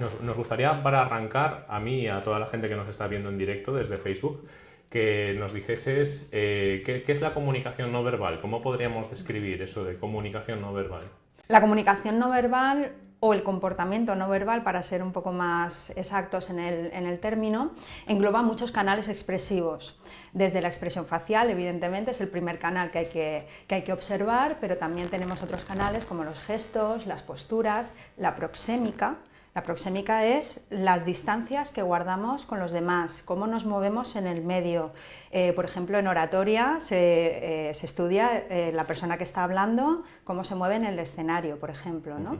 nos, gustaría para arrancar, a mí y a toda la gente que nos está viendo en directo desde Facebook, que nos dijeses eh, ¿qué, ¿qué, es la comunicación no verbal, cómo podríamos describir eso de comunicación no verbal. La comunicación no verbal o el comportamiento no verbal, para ser un poco más exactos en el, en el, término, engloba muchos canales expresivos. Desde la expresión facial, evidentemente, es el primer canal que hay que, que hay que observar, pero también tenemos otros canales como los gestos, las posturas, la proxémica, la proxémica es las distancias que guardamos con los demás, cómo nos movemos en el medio. Eh, por ejemplo, en oratoria se, eh, se estudia eh, la persona que está hablando, cómo se mueve en el escenario, por ejemplo. ¿no? Uh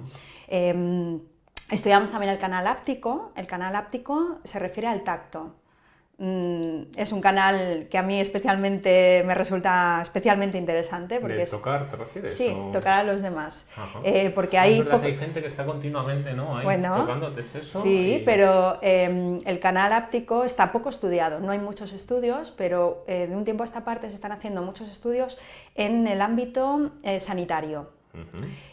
-huh. estudiamos también el canal áptico. El canal áptico se refiere al tacto. Mm, es un canal que a mí especialmente me resulta especialmente interesante porque ¿De es, tocar te refieres? sí o... tocar a los demás. Eh, porque hay, es verdad que hay gente que está continuamente no Ahí bueno, tocándote eso sí y... pero eh, el canal áptico está poco estudiado. No hay muchos estudios pero eh, de un tiempo a esta parte se están haciendo muchos estudios en el ámbito eh, sanitario.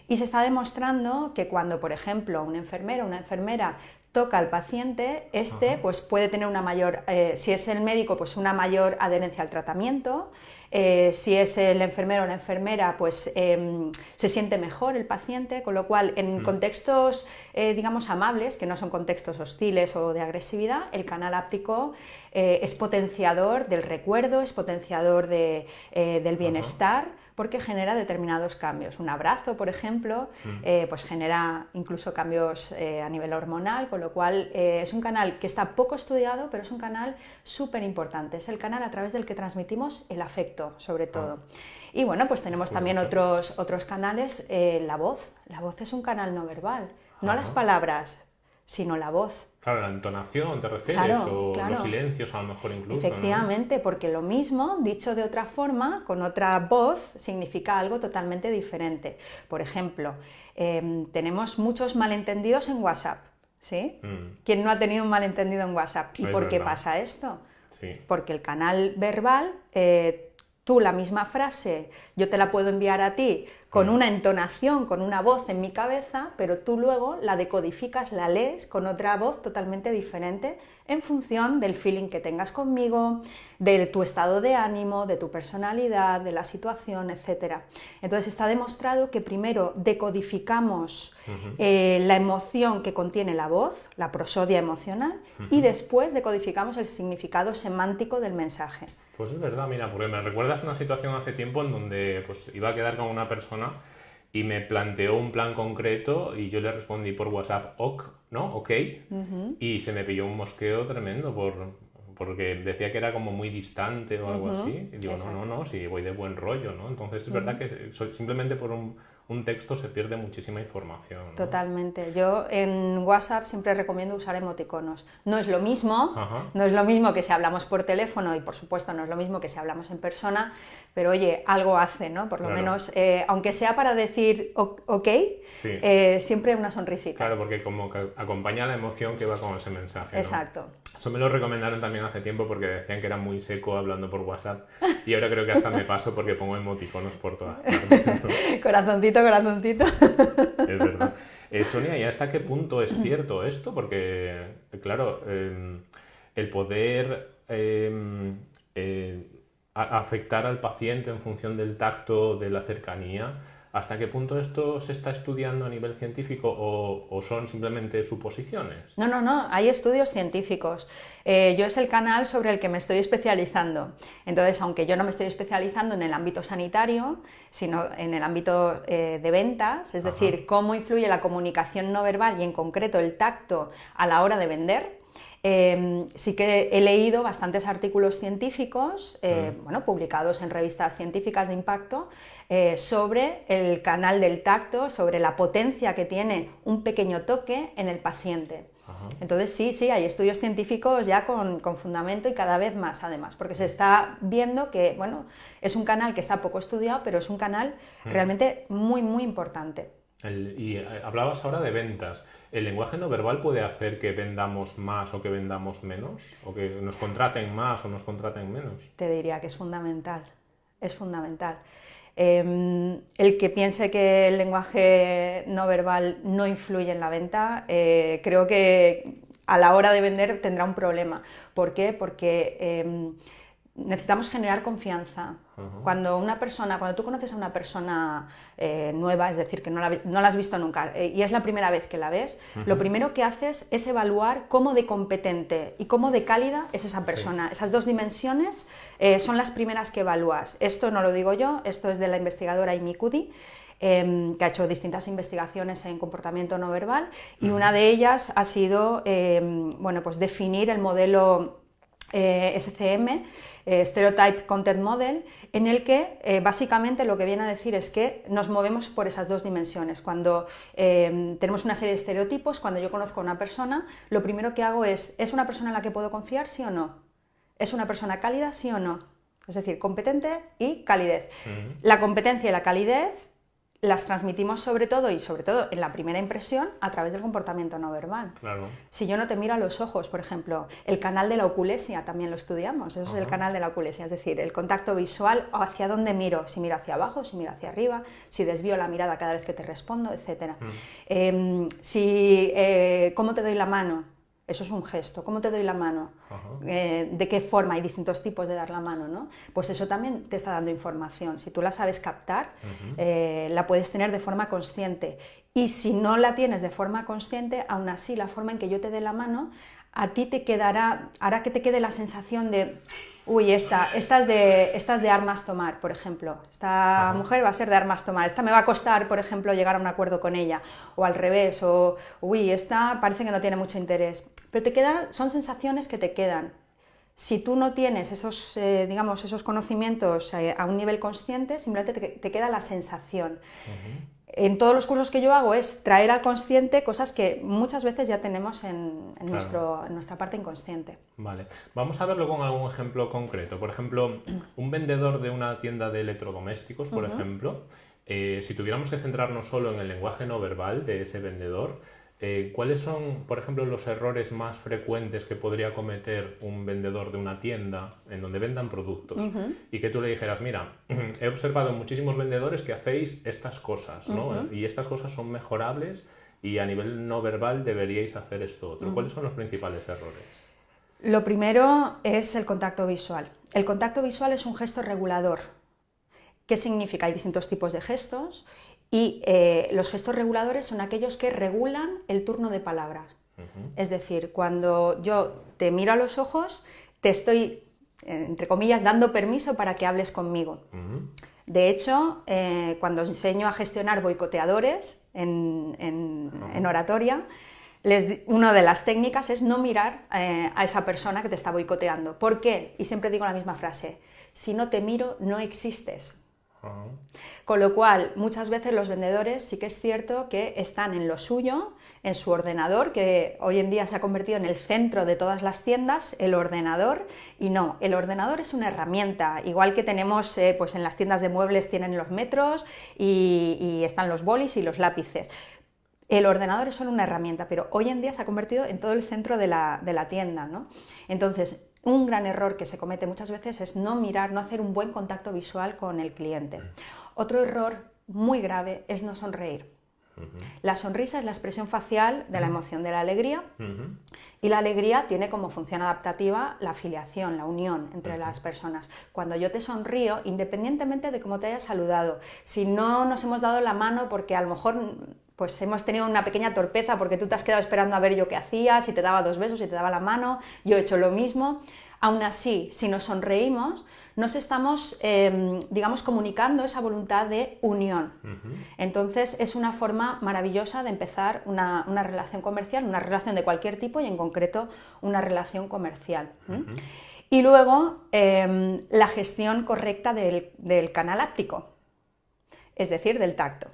Y se está demostrando que cuando, por ejemplo, un enfermero o una enfermera toca al paciente, este Ajá. pues puede tener una mayor, eh, si es el médico, pues una mayor adherencia al tratamiento, eh, si es el enfermero o la enfermera, pues eh, se siente mejor el paciente, con lo cual en mm. contextos, eh, digamos, amables, que no son contextos hostiles o de agresividad, el canal áptico eh, es potenciador del recuerdo, es potenciador de, del bienestar, porque genera determinados cambios. Un abrazo, por ejemplo, mm. pues genera incluso cambios a nivel hormonal, con lo cual es un canal que está poco estudiado, pero es un canal súper importante. Es el canal a través del que transmitimos el afecto, sobre todo. Ah. Y bueno, pues tenemos también otros, otros canales, eh, la voz. La voz es un canal no verbal, no las palabras, sino la voz. Claro, la entonación te refieres, claro, o claro. los silencios a lo mejor incluso. Efectivamente, ¿no? porque lo mismo, dicho de otra forma, con otra voz, significa algo totalmente diferente. Por ejemplo, eh, tenemos muchos malentendidos en WhatsApp. ¿Sí? Mm. ¿Quién no ha tenido un malentendido en WhatsApp? ¿Y es por qué pasa esto? Sí. Porque el canal verbal, eh, tú la misma frase, yo te la puedo enviar a ti con una entonación, con una voz en mi cabeza, pero tú luego la decodificas, la lees con otra voz totalmente diferente en función del feeling que tengas conmigo, de tu estado de ánimo, de tu personalidad, de la situación, etc. Entonces está demostrado que primero decodificamos uh -huh. eh, la emoción que contiene la voz, la prosodia emocional, uh -huh. y después decodificamos el significado semántico del mensaje. Pues es verdad, mira, porque me recuerdas una situación hace tiempo en donde pues, iba a quedar con una persona y me planteó un plan concreto y yo le respondí por WhatsApp, ok, ¿no? Ok, uh -huh. y se me pilló un mosqueo tremendo por, porque decía que era como muy distante o algo uh -huh. así. Y digo, Exacto. no, no, no, si voy de buen rollo, ¿no? Entonces es uh -huh. verdad que simplemente por un, un texto se pierde muchísima información. ¿no? Totalmente. Yo en WhatsApp siempre recomiendo usar emoticonos. No es lo mismo, Ajá. no es lo mismo que si hablamos por teléfono y por supuesto no es lo mismo que si hablamos en persona, pero oye, algo hace, ¿no? Por lo claro. menos, eh, aunque sea para decir ok, sí. eh, siempre una sonrisita. Claro, porque como que acompaña la emoción que va con ese mensaje. ¿no? Exacto. Eso me lo recomendaron también hace tiempo porque decían que era muy seco hablando por WhatsApp y ahora creo que hasta me paso porque pongo emoticonos por todas partes. ¿no? corazoncito, corazoncito. Es verdad. Eh, Sonia, ¿y hasta qué punto es cierto esto? Porque, claro, eh, el poder eh, afectar al paciente en función del tacto, de la cercanía, ¿Hasta qué punto esto se está estudiando a nivel científico o, o son simplemente suposiciones? No, no, no, hay estudios científicos. Eh, yo es el canal sobre el que me estoy especializando. Entonces, aunque yo no me estoy especializando en el ámbito sanitario, sino en el ámbito eh, de ventas, es Ajá. decir, cómo influye la comunicación no verbal y en concreto el tacto a la hora de vender, eh, sí que he leído bastantes artículos científicos, eh, mm. bueno, publicados en revistas científicas de impacto, eh, sobre el canal del tacto, sobre la potencia que tiene un pequeño toque en el paciente. Ajá. Entonces sí, sí, hay estudios científicos ya con, con, fundamento y cada vez más además, porque se está viendo que, bueno, es un canal que está poco estudiado, pero es un canal mm. realmente muy, muy importante. El, y hablabas ahora de ventas. ¿El lenguaje no verbal puede hacer que vendamos más o que vendamos menos? ¿O que nos contraten más o nos contraten menos? Te diría que es fundamental, es fundamental. Em, el que piense que el lenguaje no verbal no influye en la venta, eh, creo que a la hora de vender tendrá un problema. ¿Por qué? Porque em, necesitamos generar confianza. Cuando una persona, cuando tú conoces a una persona eh, nueva, es decir, que no la, has visto nunca eh, y es la primera vez que la ves, lo primero que haces es evaluar cómo de competente y cómo de cálida es esa persona. Esas dos dimensiones eh, son las primeras que evalúas. Esto no lo digo yo, esto es de la investigadora Amy Cuddy. Em, que ha hecho distintas investigaciones en comportamiento no verbal y una de ellas ha sido em, bueno, pues definir el modelo SCM eh, Stereotype Content Model, en el que eh, básicamente lo que viene a decir es que nos movemos por esas dos dimensiones. Cuando eh, tenemos una serie de estereotipos, cuando yo conozco a una persona, lo primero que hago es, ¿es una persona en la que puedo confiar, sí o no? ¿Es una persona cálida, sí o no? Es decir, competente y calidez. La competencia y la calidez las transmitimos sobre todo y sobre todo en la primera impresión a través del comportamiento no verbal. Claro. Si yo no te miro a los ojos, por ejemplo, el canal de la oculesia también lo estudiamos, eso es el canal de la oculesia, es decir, el contacto visual hacia dónde miro, si miro hacia abajo, si miro hacia arriba, si desvío la mirada cada vez que te respondo, etc. Mm. Em, si, eh, ¿Cómo te doy la mano? Eso es un gesto. ¿Cómo te doy la mano? Eh, ¿De qué forma? Hay distintos tipos de dar la mano, ¿no? Pues eso también te está dando información. Si tú la sabes captar, eh, la puedes tener de forma consciente. Y si no la tienes de forma consciente, aún así la forma en que yo te dé la mano, a ti te quedará, hará que te quede la sensación de uy, esta, esta, es de, esta de armas tomar, por ejemplo. Esta mujer va a ser de armas tomar. Esta me va a costar, por ejemplo, llegar a un acuerdo con ella. O al revés, o uy, esta parece que no tiene mucho interés. Pero te quedan, son sensaciones que te quedan. Si tú no tienes esos, eh, digamos, esos conocimientos eh, a un nivel consciente, simplemente te, queda la sensación en todos los cursos que yo hago es traer al consciente cosas que muchas veces ya tenemos en, nuestro, nuestra parte inconsciente. Vale, vamos a verlo con algún ejemplo concreto. Por ejemplo, un vendedor de una tienda de electrodomésticos, por ejemplo, eh, si tuviéramos que centrarnos solo en el lenguaje no verbal de ese vendedor, eh, ¿Cuáles son, por ejemplo, los errores más frecuentes que podría cometer un vendedor de una tienda en donde vendan productos? Y que tú le dijeras, mira, he observado muchísimos vendedores que hacéis estas cosas, ¿no? Y estas cosas son mejorables y a nivel no verbal deberíais hacer esto otro. ¿Cuáles son los principales errores? Lo primero es el contacto visual. El contacto visual es un gesto regulador. ¿Qué significa? Hay distintos tipos de gestos y eh, los gestos reguladores son aquellos que regulan el turno de palabras. Es decir, cuando yo te miro a los ojos, te estoy, eh, entre comillas, dando permiso para que hables conmigo. De hecho, eh, cuando enseño a gestionar boicoteadores en, oratoria, una de las técnicas es no mirar a esa persona que te está boicoteando. ¿Por qué? Y siempre digo la misma frase, si no te miro, no existes. Con lo cual, muchas veces los vendedores sí que es cierto que están en lo suyo, en su ordenador, que hoy en día se ha convertido en el centro de todas las tiendas, el ordenador, y no, el ordenador es una herramienta, igual que tenemos eh, pues en las tiendas de muebles tienen los metros y, están los bolis y los lápices. El ordenador es solo una herramienta, pero hoy en día se ha convertido en todo el centro de la, de la tienda. ¿no? Entonces, un gran error que se comete muchas veces es no mirar, no hacer un buen contacto visual con el cliente. Otro error muy grave es no sonreír. La sonrisa es la expresión facial de la emoción de la alegría y la alegría tiene como función adaptativa la afiliación, la unión entre las personas. Cuando yo te sonrío, independientemente de cómo te hayas saludado, si no nos hemos dado la mano porque a lo mejor pues hemos tenido una pequeña torpeza porque tú te has quedado esperando a ver yo qué hacía, si te daba dos besos, si te daba la mano, yo he hecho lo mismo. Aún así, si nos sonreímos, nos estamos, em, digamos, comunicando esa voluntad de unión. Entonces, es una forma maravillosa de empezar una, relación comercial, una relación de cualquier tipo y en concreto una relación comercial. Y luego, em, la gestión correcta del, canal áptico, es decir, del tacto.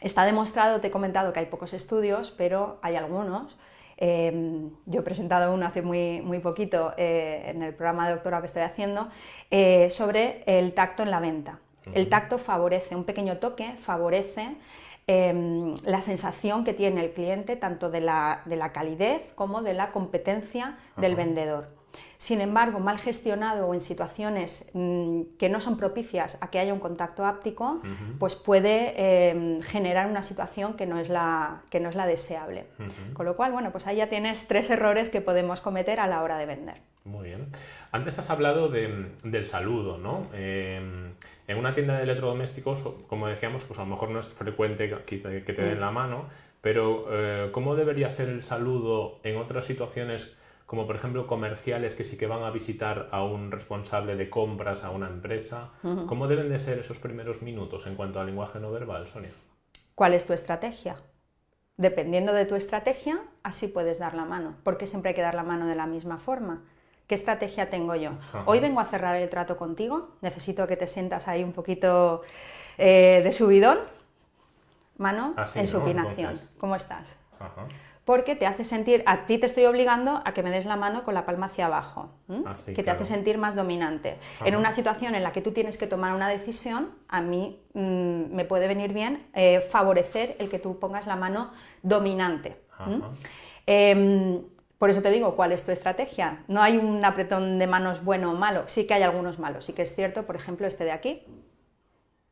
Está demostrado, te he comentado que hay pocos estudios, pero hay algunos. Em, yo he presentado uno hace muy, muy poquito eh, en el programa de doctorado que estoy haciendo eh, sobre el tacto en la venta. El tacto favorece, un pequeño toque favorece em, la sensación que tiene el cliente tanto de la, calidez como de la competencia del vendedor. Sin embargo, mal gestionado o en situaciones mm, que no son propicias a que haya un contacto áptico, pues puede em, generar una situación que no es la, que no es la deseable. Con lo cual, bueno, pues ahí ya tienes tres errores que podemos cometer a la hora de vender. Muy bien. Antes has hablado del saludo, ¿no? Em, en una tienda de electrodomésticos, como decíamos, pues a lo mejor no es frecuente que te, den mm. la mano, pero eh, ¿cómo debería ser el saludo en otras situaciones como por ejemplo comerciales que sí que van a visitar a un responsable de compras, a una empresa. ¿Cómo deben de ser esos primeros minutos en cuanto al lenguaje no verbal, Sonia? ¿Cuál es tu estrategia? Dependiendo de tu estrategia, así puedes dar la mano, porque siempre hay que dar la mano de la misma forma. ¿Qué estrategia tengo yo? Hoy vengo a cerrar el trato contigo, necesito que te sientas ahí un poquito eh, de subidón, mano en supinación. ¿Cómo estás? Porque te hace sentir, a ti te estoy obligando a que me des la mano con la palma hacia abajo, ah, que te hace sentir más dominante. En una situación en la que tú tienes que tomar una decisión, a mí mm, me puede venir bien eh, favorecer el que tú pongas la mano dominante. Em, por eso te digo, ¿cuál es tu estrategia? No hay un apretón de manos bueno o malo, sí que hay algunos malos, sí que es cierto, por ejemplo, este de aquí.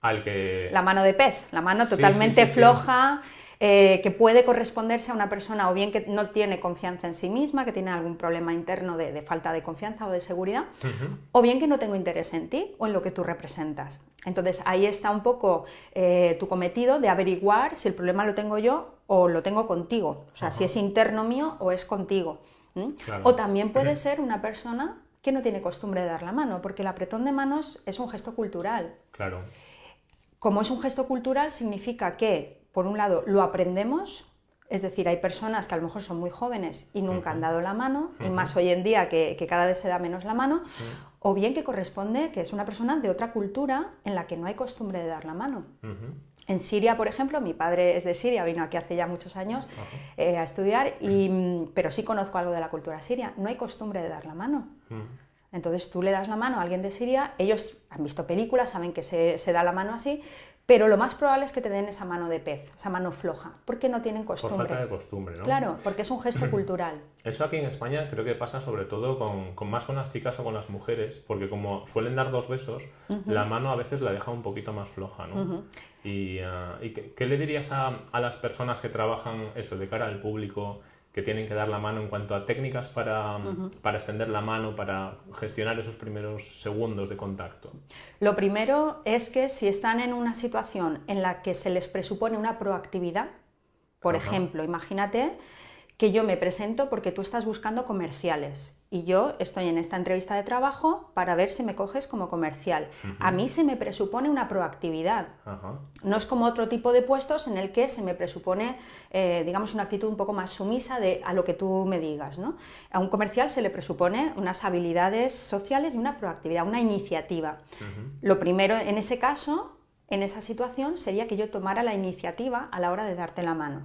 Al que... La mano de pez, la mano totalmente floja, eh, que puede corresponderse a una persona o bien que no tiene confianza en sí misma, que tiene algún problema interno de, falta de confianza o de seguridad, o bien que no tengo interés en ti o en lo que tú representas. Entonces ahí está un poco eh, tu cometido de averiguar si el problema lo tengo yo o lo tengo contigo, o sea, si es interno mío o es contigo. O también puede ser una persona que no tiene costumbre de dar la mano, porque el apretón de manos es un gesto cultural. Claro. Como es un gesto cultural, significa que por un lado, lo aprendemos, es decir, hay personas que a lo mejor son muy jóvenes y nunca han dado la mano, y más hoy en día que, cada vez se da menos la mano, o bien que corresponde que es una persona de otra cultura en la que no hay costumbre de dar la mano. En Siria, por ejemplo, mi padre es de Siria, vino aquí hace ya muchos años eh, a estudiar, y, pero sí conozco algo de la cultura siria. No hay costumbre de dar la mano. Entonces tú le das la mano a alguien de Siria, ellos han visto películas, saben que se, se da la mano así, pero lo más probable es que te den esa mano de pez, esa mano floja, porque no tienen costumbre. Por falta de costumbre, ¿no? Claro, porque es un gesto cultural. Eso aquí en España creo que pasa sobre todo con, más con las chicas o con las mujeres, porque como suelen dar dos besos, la mano a veces la deja un poquito más floja, ¿no? ¿Y, ah, ¿qué, le dirías a, a, las personas que trabajan eso de cara al público que tienen que dar la mano en cuanto a técnicas para, para, extender la mano, para gestionar esos primeros segundos de contacto? Lo primero es que si están en una situación en la que se les presupone una proactividad, por ejemplo, imagínate que yo me presento porque tú estás buscando comerciales y yo estoy en esta entrevista de trabajo para ver si me coges como comercial. A mí se me presupone una proactividad. No es como otro tipo de puestos en el que se me presupone, eh, digamos, una actitud un poco más sumisa de a lo que tú me digas. ¿no? A un comercial se le presupone unas habilidades sociales y una proactividad, una iniciativa. Lo primero en ese caso, en esa situación, sería que yo tomara la iniciativa a la hora de darte la mano.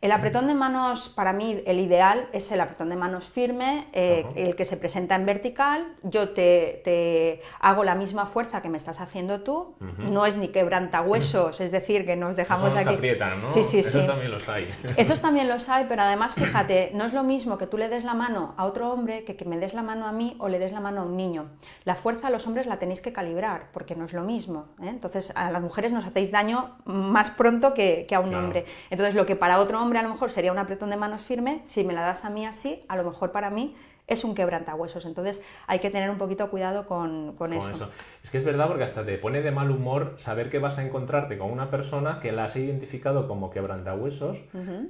El apretón de manos, para mí, el ideal es el apretón de manos firme, eh, el que se presenta en vertical. Yo te, hago la misma fuerza que me estás haciendo tú. No es ni quebrantahuesos, es decir, que nos dejamos Eso aquí. Aprietan, ¿no? Sí, sí, sí. Esos también los hay. Esos también los hay, pero además, fíjate, no es lo mismo que tú le des la mano a otro hombre que que me des la mano a mí o le des la mano a un niño. La fuerza a los hombres la tenéis que calibrar, porque no es lo mismo. ¿eh? Entonces, a las mujeres nos hacéis daño más pronto que, a un hombre. Entonces, lo que para otro hombre a lo mejor sería un apretón de manos firme, si me la das a mí así, a lo mejor para mí es un quebrantahuesos. Entonces hay que tener un poquito cuidado con, eso. Es que es verdad porque hasta te pone de mal humor saber que vas a encontrarte con una persona que la has identificado como quebrantahuesos,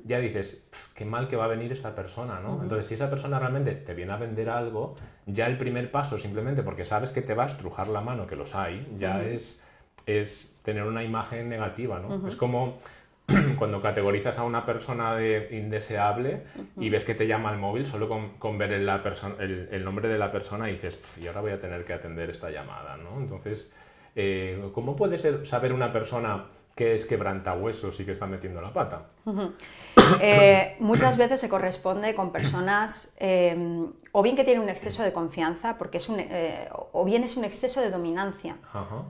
ya dices, qué mal que va a venir esta persona, ¿no? Entonces si esa persona realmente te viene a vender algo, ya el primer paso simplemente porque sabes que te va a estrujar la mano, que los hay, ya es, es tener una imagen negativa, ¿no? Es como cuando categorizas a una persona de indeseable y ves que te llama al móvil, solo con, ver el, el, nombre de la persona y dices, y ahora voy a tener que atender esta llamada, ¿no? Entonces, eh, ¿cómo puede ser, saber una persona que es quebrantahuesos y que está metiendo la pata? Eh, muchas veces se corresponde con personas em, o bien que tienen un exceso de confianza, porque es un, eh, o bien es un exceso de dominancia.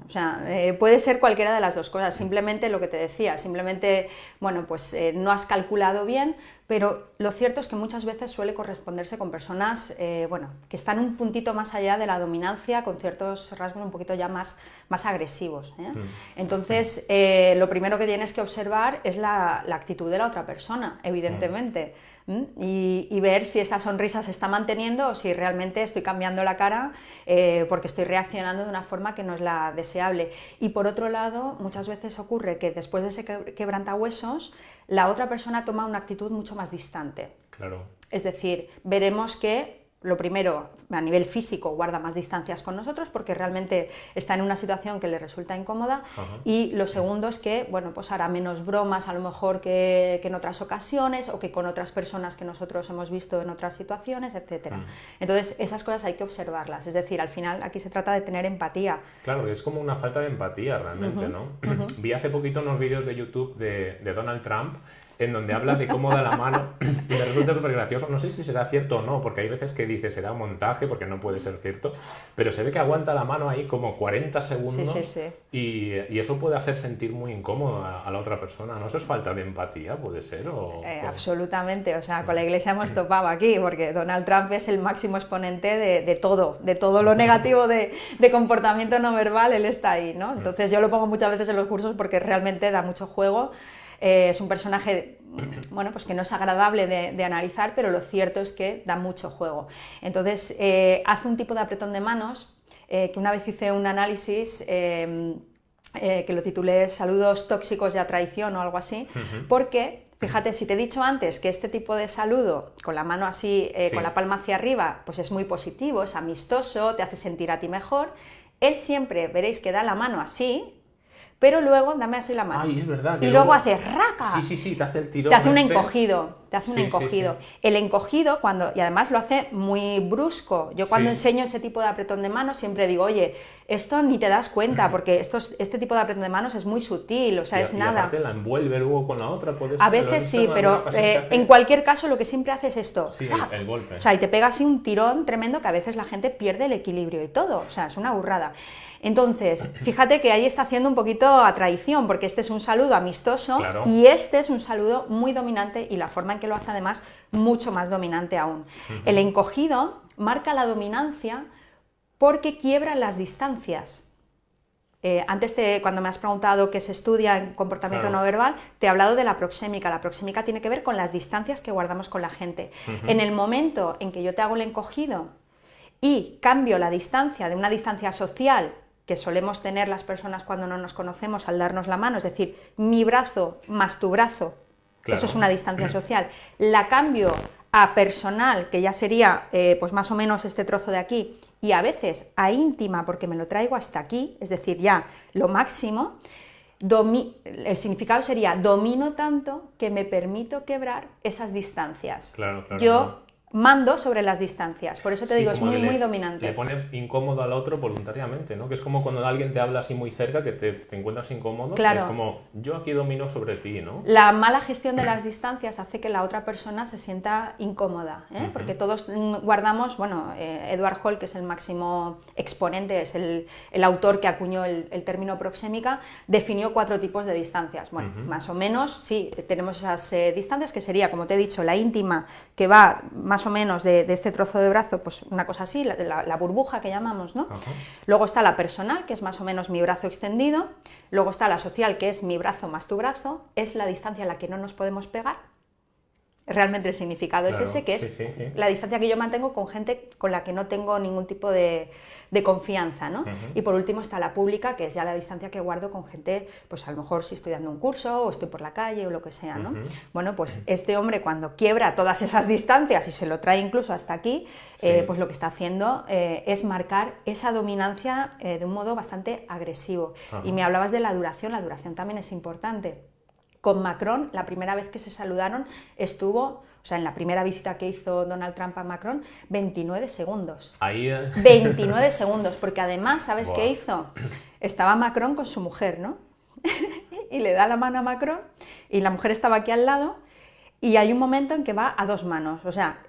O sea, eh, puede ser cualquiera de las dos cosas. Simplemente lo que te decía, simplemente, bueno, pues no has calculado bien, pero lo cierto es que muchas veces suele corresponderse con personas eh, bueno, que están un puntito más allá de la dominancia, con ciertos rasgos un poquito ya más, más agresivos. ¿eh? Mm. Entonces, eh, lo primero que tienes que observar es la, la actitud de la otra persona, evidentemente. Mm. Y, ver si esa sonrisa se está manteniendo o si realmente estoy cambiando la cara eh, porque estoy reaccionando de una forma que no es la deseable. Y por otro lado, muchas veces ocurre que después de ese quebrantahuesos, la otra persona toma una actitud mucho más distante. Claro. Es decir, veremos que lo primero, a nivel físico, guarda más distancias con nosotros porque realmente está en una situación que le resulta incómoda. Y lo segundo es que, bueno, pues hará menos bromas a lo mejor que, en otras ocasiones o que con otras personas que nosotros hemos visto en otras situaciones, etc. Mm. Entonces, esas cosas hay que observarlas. Es decir, al final aquí se trata de tener empatía. Claro, es como una falta de empatía realmente, ¿no? Vi hace poquito unos vídeos de YouTube de, de Donald Trump en donde habla de cómo da la mano y me resulta súper gracioso. No sé si será cierto o no, porque hay veces que dice será un montaje, porque no puede ser cierto, pero se ve que aguanta la mano ahí como 40 segundos Y, y, eso puede hacer sentir muy incómodo a, la otra persona. ¿No eso es falta de empatía, puede ser? O, eh, absolutamente, o sea, con la iglesia hemos topado aquí, porque Donald Trump es el máximo exponente de, de todo, de todo lo negativo de, de, comportamiento no verbal, él está ahí, ¿no? Entonces yo lo pongo muchas veces en los cursos porque realmente da mucho juego. Eh, es un personaje bueno, pues que no es agradable de, analizar, pero lo cierto es que da mucho juego. Entonces, eh, hace un tipo de apretón de manos, eh, que una vez hice un análisis que lo titulé Saludos tóxicos y a traición o algo así, porque Fíjate, si te he dicho antes que este tipo de saludo, con la mano así, con la palma hacia arriba, pues es muy positivo, es amistoso, te hace sentir a ti mejor, él siempre veréis que da la mano así, pero luego dame así la mano. Ay, es verdad. y luego, hace raca. Sí, sí, sí, te hace el tirón. Te hace un este. encogido, te hace un encogido. El encogido, cuando, y además lo hace muy brusco. Yo cuando enseño ese tipo de apretón de manos siempre digo, oye, esto ni te das cuenta, porque esto este tipo de apretón de manos es muy sutil, o sea, es nada. la envuelve luego con la otra, puedes A veces sí, pero eh, en cualquier caso lo que siempre hace es esto. Sí, el, golpe. O sea, y te pega así un tirón tremendo que a veces la gente pierde el equilibrio y todo. O sea, es una burrada. Entonces, fíjate que ahí está haciendo un poquito a traición, porque este es un saludo amistoso y este es un saludo muy dominante y la forma que lo hace además mucho más dominante aún. El encogido marca la dominancia porque quiebra las distancias. Eh, antes, de, cuando me has preguntado qué se estudia en comportamiento no verbal, te he hablado de la proxémica. La proxémica tiene que ver con las distancias que guardamos con la gente. En el momento en que yo te hago el encogido y cambio la distancia de una distancia social que solemos tener las personas cuando no nos conocemos al darnos la mano, es decir, mi brazo más tu brazo, eso es una distancia social, la cambio a personal, que ya sería eh, pues más o menos este trozo de aquí, y a veces a íntima, porque me lo traigo hasta aquí, es decir, ya lo máximo, el significado sería domino tanto que me permito quebrar esas distancias. Claro, claro, Yo mando sobre las distancias. Por eso te digo, es muy, muy dominante. Le pone incómodo al otro voluntariamente, ¿no? Que es como cuando alguien te habla así muy cerca, que te, encuentras incómodo. Claro. Es como, yo aquí domino sobre ti, ¿no? La mala gestión de las distancias hace que la otra persona se sienta incómoda, ¿eh? Porque todos guardamos, bueno, eh, Edward Hall, que es el máximo exponente, es el, autor que acuñó el, término proxémica, definió cuatro tipos de distancias. Bueno, más o menos, sí, tenemos esas eh, distancias, que sería, como te he dicho, la íntima, que va más o menos de, este trozo de brazo, pues una cosa así, la, burbuja que llamamos, ¿no? Luego está la personal, que es más o menos mi brazo extendido. Luego está la social, que es mi brazo más tu brazo. Es la distancia a la que no nos podemos pegar realmente el significado es ese, que es la distancia que yo mantengo con gente con la que no tengo ningún tipo de, confianza, ¿no? Y por último está la pública, que es ya la distancia que guardo con gente, pues a lo mejor si estoy dando un curso o estoy por la calle o lo que sea, ¿no? Bueno, pues este hombre cuando quiebra todas esas distancias y se lo trae incluso hasta aquí, eh, pues lo que está haciendo eh, es marcar esa dominancia eh, de un modo bastante agresivo. Y me hablabas de la duración, la duración también es importante. Con Macron, la primera vez que se saludaron, estuvo, o sea, en la primera visita que hizo Donald Trump a Macron, 29 segundos. Ahí... 29 segundos, porque además, ¿sabes qué hizo? Estaba Macron con su mujer, ¿no? y le da la mano a Macron y la mujer estaba aquí al lado y hay un momento en que va a dos manos, o sea,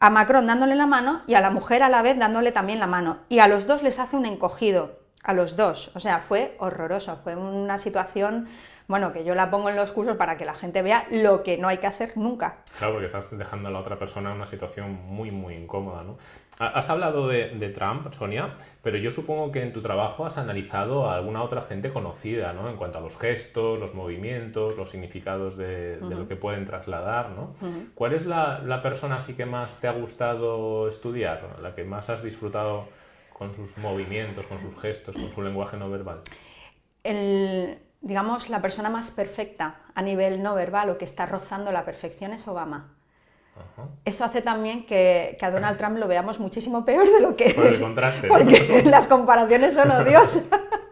a Macron dándole la mano y a la mujer a la vez dándole también la mano y a los dos les hace un encogido a los dos. O sea, fue horroroso, fue una situación, bueno, que yo la pongo en los cursos para que la gente vea lo que no hay que hacer nunca. Claro, porque estás dejando a la otra persona en una situación muy, muy incómoda, ¿no? Has hablado de, Trump, Sonia, pero yo supongo que en tu trabajo has analizado a alguna otra gente conocida, ¿no? En cuanto a los gestos, los movimientos, los significados de, lo que pueden trasladar, ¿no? ¿Cuál es la, la persona así que más te ha gustado estudiar, la que más has disfrutado con sus movimientos, con sus gestos, con su lenguaje no verbal? El, digamos, la persona más perfecta a nivel no verbal o que está rozando la perfección es Obama. Eso hace también que, a Donald Trump lo veamos muchísimo peor de lo que Por el contraste, Porque las comparaciones son odiosas.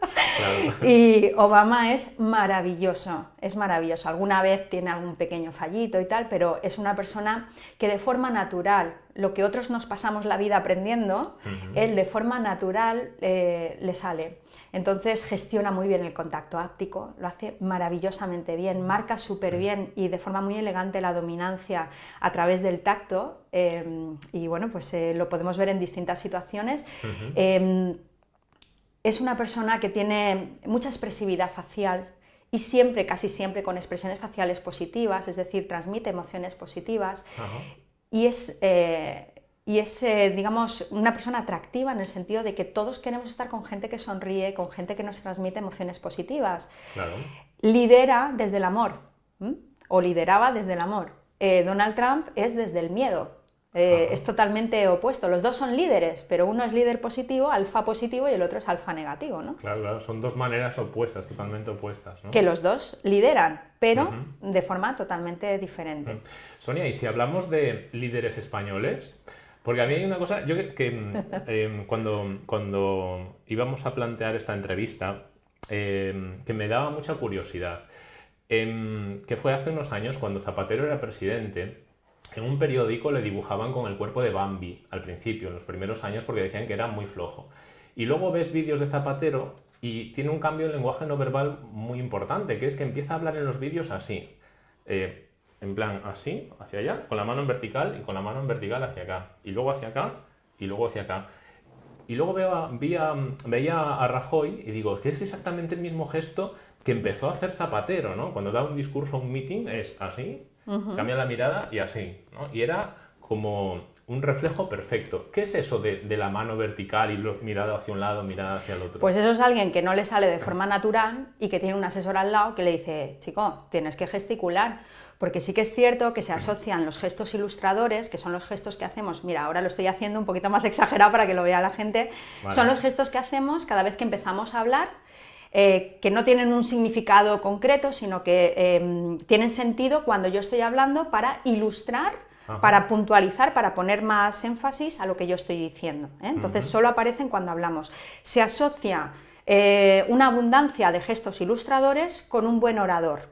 Y Obama es maravilloso, es maravilloso. Alguna vez tiene algún pequeño fallito y tal, pero es una persona que de forma natural, lo que otros nos pasamos la vida aprendiendo, él de forma natural eh, le sale. Entonces gestiona muy bien el contacto áptico, lo hace maravillosamente bien, marca súper bien y de forma muy elegante la dominancia a través del tacto. Eh, y bueno, pues eh, lo podemos ver en distintas situaciones es una persona que tiene mucha expresividad facial y siempre, casi siempre, con expresiones faciales positivas, es decir, transmite emociones positivas y es, eh, y es eh, digamos, una persona atractiva en el sentido de que todos queremos estar con gente que sonríe, con gente que nos transmite emociones positivas. Lidera desde el amor, o lideraba desde el amor. Eh, Donald Trump es desde el miedo. Eh, es totalmente opuesto. Los dos son líderes, pero uno es líder positivo, alfa positivo, y el otro es alfa negativo, ¿no? Claro, claro, son dos maneras opuestas, totalmente opuestas. ¿no? Que los dos lideran, pero de forma totalmente diferente. Sonia, y si hablamos de líderes españoles, porque a mí hay una cosa, yo que, mm, em, cuando, cuando íbamos a plantear esta entrevista, em, que me daba mucha curiosidad, em, que fue hace unos años cuando Zapatero era presidente, en un periódico le dibujaban con el cuerpo de Bambi al principio, en los primeros años, porque decían que era muy flojo. Y luego ves vídeos de Zapatero y tiene un cambio en lenguaje no verbal muy importante, que es que empieza a hablar en los vídeos así. Eh, en plan, así, hacia allá, con la mano en vertical y con la mano en vertical hacia acá. Y luego hacia acá y luego hacia acá. Y luego veo veía a Rajoy y digo, que es exactamente el mismo gesto que empezó a hacer Zapatero, ¿no? Cuando da un discurso o un meeting es así, cambia la mirada y así, ¿no? Y era como un reflejo perfecto. ¿Qué es eso de, la mano vertical y mirada hacia un lado, mirada hacia el otro? Pues eso es alguien que no le sale de forma natural y que tiene un asesor al lado que le dice, chico, tienes que gesticular. Porque sí que es cierto que se asocian los gestos ilustradores, que son los gestos que hacemos, mira, ahora lo estoy haciendo un poquito más exagerado para que lo vea la gente, son los gestos que hacemos cada vez que empezamos a hablar eh, que no tienen un significado concreto, sino que em, tienen sentido cuando yo estoy hablando para ilustrar, para puntualizar, para poner más énfasis a lo que yo estoy diciendo. ¿eh? Entonces, solo aparecen cuando hablamos. Se asocia eh, una abundancia de gestos ilustradores con un buen orador.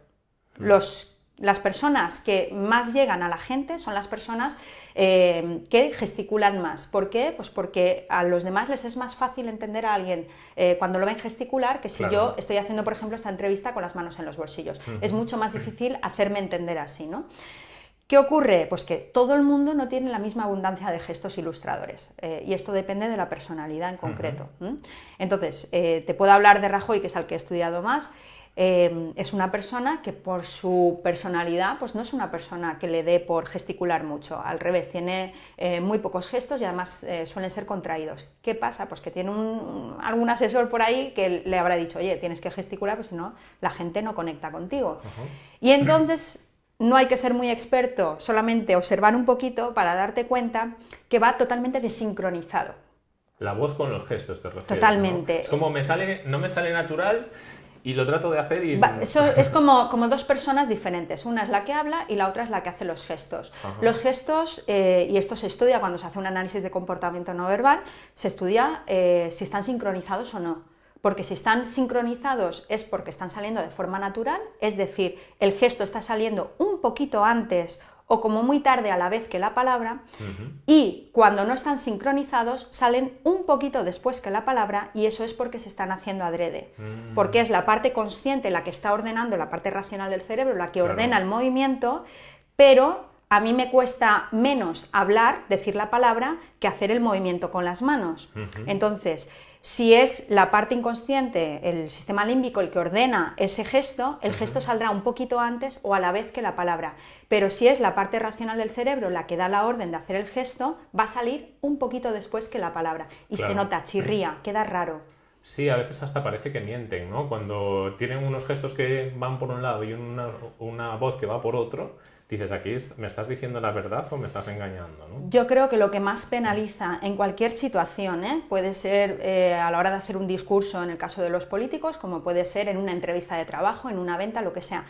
Los las personas que más llegan a la gente son las personas eh, que gesticulan más. ¿Por qué? Pues porque a los demás les es más fácil entender a alguien eh, cuando lo ven gesticular que si yo estoy haciendo, por ejemplo, esta entrevista con las manos en los bolsillos. Es mucho más difícil hacerme entender así, ¿no? ¿Qué ocurre? Pues que todo el mundo no tiene la misma abundancia de gestos ilustradores eh, y esto depende de la personalidad en concreto. Entonces, te puedo hablar de Rajoy, que es al que he estudiado más, Em, es una persona que por su personalidad, pues no es una persona que le dé por gesticular mucho, al revés, tiene eh, muy pocos gestos y además eh, suelen ser contraídos. ¿Qué pasa? Pues que tiene algún asesor por ahí que le habrá dicho, oye, tienes que gesticular, pues si no, la gente no conecta contigo. Y entonces no hay que ser muy experto, solamente observar un poquito para darte cuenta que va totalmente desincronizado. La voz con los gestos, te refieres. Totalmente. Es como me sale, no me sale natural y lo trato de hacer y... eso es como, como dos personas diferentes. Una es la que habla y la otra es la que hace los gestos. Los gestos, eh, y esto se estudia cuando se hace un análisis de comportamiento no verbal, se estudia eh, si están sincronizados o no. Porque si están sincronizados es porque están saliendo de forma natural, es decir, el gesto está saliendo un poquito antes o como muy tarde a la vez que la palabra, y cuando no están sincronizados salen un poquito después que la palabra y eso es porque se están haciendo adrede, mm. porque es la parte consciente la que está ordenando, la parte racional del cerebro, la que ordena el movimiento, pero a mí me cuesta menos hablar, decir la palabra, que hacer el movimiento con las manos. Entonces, si es la parte inconsciente, el sistema límbico, el que ordena ese gesto, el gesto saldrá un poquito antes o a la vez que la palabra. Pero si es la parte racional del cerebro la que da la orden de hacer el gesto, va a salir un poquito después que la palabra. Y se nota, chirría, queda raro. Sí, a veces hasta parece que mienten, ¿no? Cuando tienen unos gestos que van por un lado y una, una voz que va por otro, dices, aquí me estás diciendo la verdad o me estás engañando. ¿no? Yo creo que lo que más penaliza en cualquier situación, ¿eh? puede ser eh, a la hora de hacer un discurso en el caso de los políticos, como puede ser en una entrevista de trabajo, en una venta, lo que sea.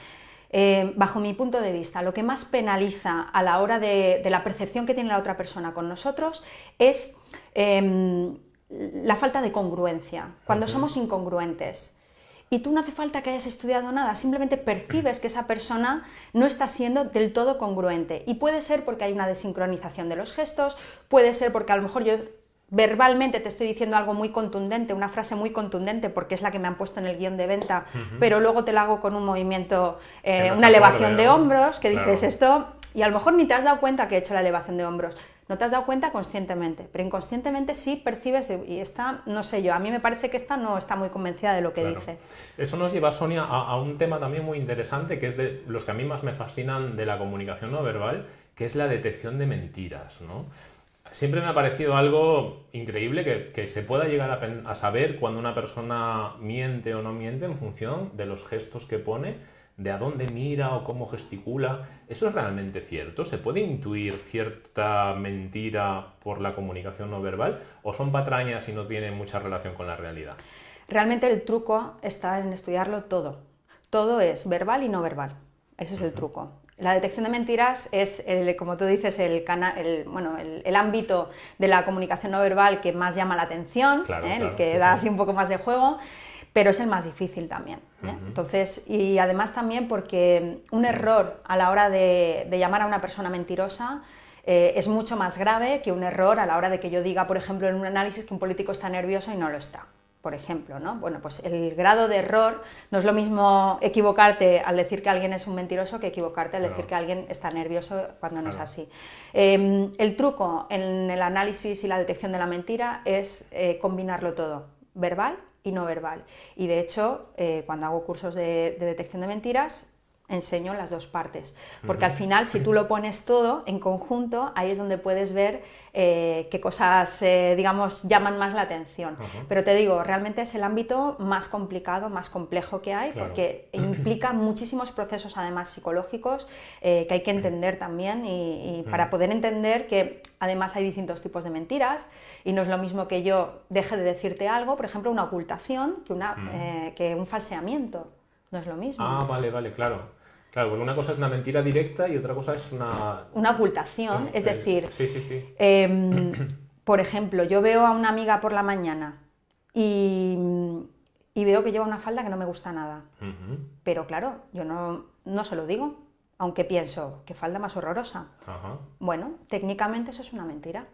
Eh, bajo mi punto de vista, lo que más penaliza a la hora de, la percepción que tiene la otra persona con nosotros es em, la falta de congruencia, cuando somos incongruentes y tú no hace falta que hayas estudiado nada, simplemente percibes que esa persona no está siendo del todo congruente. Y puede ser porque hay una desincronización de los gestos, puede ser porque a lo mejor yo verbalmente te estoy diciendo algo muy contundente, una frase muy contundente porque es la que me han puesto en el guion de venta, pero luego te la hago con un movimiento, eh, una elevación de hombros, que dices esto, y a lo mejor ni te has dado cuenta que he hecho la elevación de hombros. No te has dado cuenta conscientemente, pero inconscientemente sí percibes y está, no sé yo, a mí me parece que esta no está muy convencida de lo que dice. Eso nos lleva, Sonia, a, un tema también muy interesante, que es de los que a mí más me fascinan de la comunicación no verbal, que es la detección de mentiras, ¿no? Siempre me ha parecido algo increíble que, se pueda llegar a, a saber cuando una persona miente o no miente en función de los gestos que pone de a dónde mira o cómo gesticula, ¿eso es realmente cierto? ¿Se puede intuir cierta mentira por la comunicación no verbal o son patrañas y no tienen mucha relación con la realidad? Realmente el truco está en estudiarlo todo. Todo es verbal y no verbal. Ese es el truco. La detección de mentiras es, el, como tú dices, el, bueno, el, ámbito de la comunicación no verbal que más llama la atención, ¿eh? el que da así un poco más de juego pero es el más difícil también. ¿eh? Entonces, y además también porque un error a la hora de, llamar a una persona mentirosa eh, es mucho más grave que un error a la hora de que yo diga, por ejemplo, en un análisis que un político está nervioso y no lo está. Por ejemplo, ¿no? Bueno, pues el grado de error no es lo mismo equivocarte al decir que alguien es un mentiroso que equivocarte al decir que alguien está nervioso cuando no es así. Em, el truco en el análisis y la detección de la mentira es eh, combinarlo todo, verbal y no verbal. Y de hecho, eh, cuando hago cursos de, detección de mentiras, enseño las dos partes. Porque al final, si tú lo pones todo en conjunto, ahí es donde puedes ver eh, qué cosas, eh, digamos, llaman más la atención. Pero te digo, realmente es el ámbito más complicado, más complejo que hay, porque implica muchísimos procesos, además, psicológicos, que hay que entender también, y, para poder entender que además hay distintos tipos de mentiras, y no es lo mismo que yo deje de decirte algo, por ejemplo, una ocultación, que, una, que un falseamiento. No es lo mismo. Ah, vale, vale, claro. Claro, porque una cosa es una mentira directa y otra cosa es una... Una ocultación, es decir... Sí, sí, sí. Em, por ejemplo, yo veo a una amiga por la mañana y, veo que lleva una falda que no me gusta nada. Pero claro, yo no, no se lo digo, aunque pienso, qué falda más horrorosa. Bueno, técnicamente eso es una mentira.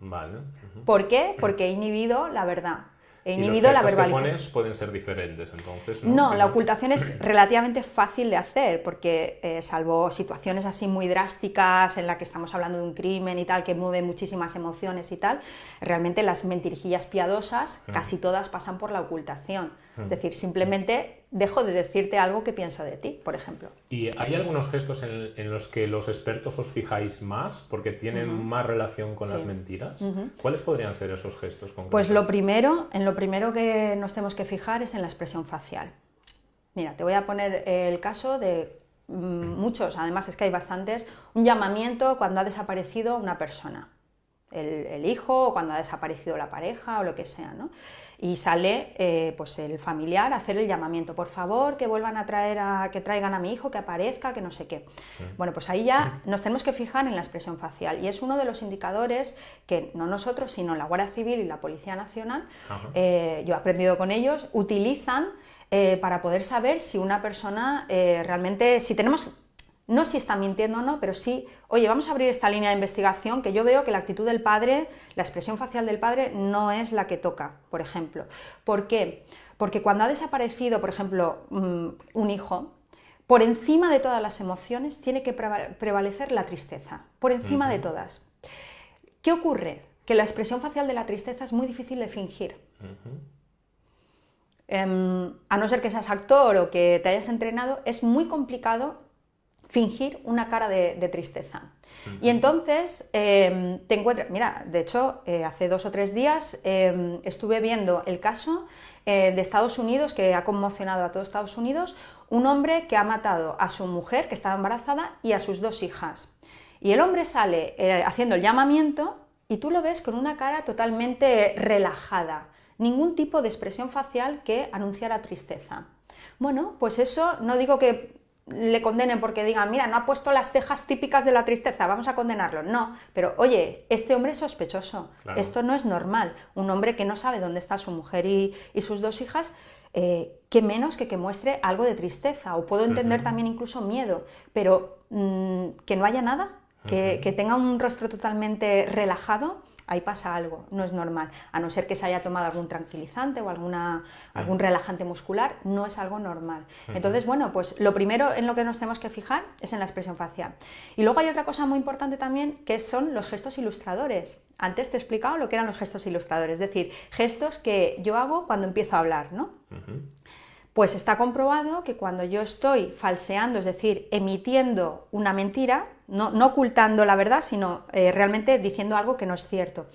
Vale. ¿Por qué? Porque he inhibido la verdad inhibido la verbalización. Que pueden ser diferentes, entonces. No, la ocultación es relativamente fácil de hacer, porque eh, salvo situaciones así muy drásticas en las que estamos hablando de un crimen y tal, que mueve muchísimas emociones y tal, realmente las mentirijillas piadosas, casi todas pasan por la ocultación. Es decir, simplemente dejo de decirte algo que pienso de ti, por ejemplo. ¿Y hay algunos gestos en, los que los expertos os fijáis más porque tienen más relación con las mentiras? ¿Cuáles podrían ser esos gestos? Pues lo primero, en lo primero que nos tenemos que fijar es en la expresión facial. Mira, te voy a poner el caso de mm, muchos, además es que hay bastantes, un llamamiento cuando ha desaparecido una persona el, hijo o cuando ha desaparecido la pareja o lo que sea, ¿no? Y sale eh, pues el familiar a hacer el llamamiento, por favor, que vuelvan a traer a, que traigan a mi hijo, que aparezca, que no sé qué. Bueno, pues ahí ya nos tenemos que fijar en la expresión facial y es uno de los indicadores que no nosotros, sino la Guardia Civil y la Policía Nacional, eh, yo he aprendido con ellos, utilizan eh, para poder saber si una persona realmente, si tenemos no si está mintiendo o no, pero sí, oye, vamos a abrir esta línea de investigación que yo veo que la actitud del padre, la expresión facial del padre no es la que toca, por ejemplo. ¿Por qué? Porque cuando ha desaparecido, por ejemplo, mm, un hijo, por encima de todas las emociones tiene que prevalecer la tristeza, por encima de todas. ¿Qué ocurre? Que la expresión facial de la tristeza es muy difícil de fingir. Em, a no ser que seas actor o que te hayas entrenado, es muy complicado fingir una cara de, tristeza. Y entonces em, te encuentras, mira, de hecho, eh, hace dos o tres días em, estuve viendo el caso eh, de Estados Unidos, que ha conmocionado a todo Estados Unidos, un hombre que ha matado a su mujer, que estaba embarazada, y a sus dos hijas. Y el hombre sale eh, haciendo el llamamiento y tú lo ves con una cara totalmente relajada, ningún tipo de expresión facial que anunciara tristeza. Bueno, pues eso no digo que le condenen porque digan, mira, no ha puesto las cejas típicas de la tristeza, vamos a condenarlo. No, pero oye, este hombre es sospechoso, esto no es normal. Un hombre que no sabe dónde está su mujer y, sus dos hijas, eh, que menos que que muestre algo de tristeza, o puedo entender también incluso miedo, pero mm, que no haya nada, que, que tenga un rostro totalmente relajado, ahí pasa algo, no es normal, a no ser que se haya tomado algún tranquilizante o alguna, algún relajante muscular, no es algo normal. Entonces, bueno, pues lo primero en lo que nos tenemos que fijar es en la expresión facial. Y luego hay otra cosa muy importante también, que son los gestos ilustradores. Antes te he explicado lo que eran los gestos ilustradores, es decir, gestos que yo hago cuando empiezo a hablar, ¿no? Pues está comprobado que cuando yo estoy falseando, es decir, emitiendo una mentira, no, ocultando la verdad, sino eh, realmente diciendo algo que no es cierto,